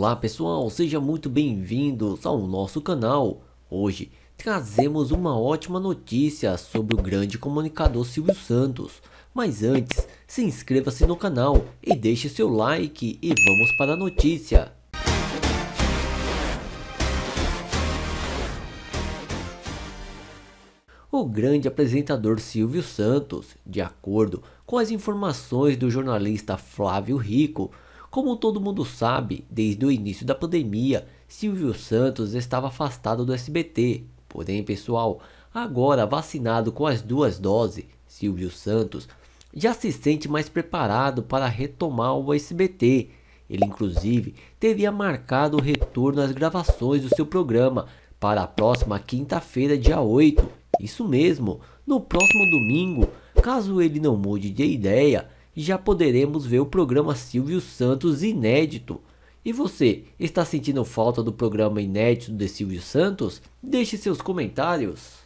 Olá pessoal, sejam muito bem-vindos ao nosso canal. Hoje trazemos uma ótima notícia sobre o grande comunicador Silvio Santos. Mas antes, se inscreva-se no canal e deixe seu like e vamos para a notícia. O grande apresentador Silvio Santos, de acordo com as informações do jornalista Flávio Rico, como todo mundo sabe, desde o início da pandemia, Silvio Santos estava afastado do SBT. Porém, pessoal, agora vacinado com as duas doses, Silvio Santos já se sente mais preparado para retomar o SBT. Ele inclusive teria marcado o retorno às gravações do seu programa para a próxima quinta-feira, dia 8. Isso mesmo, no próximo domingo, caso ele não mude de ideia, já poderemos ver o programa Silvio Santos inédito. E você, está sentindo falta do programa inédito de Silvio Santos? Deixe seus comentários.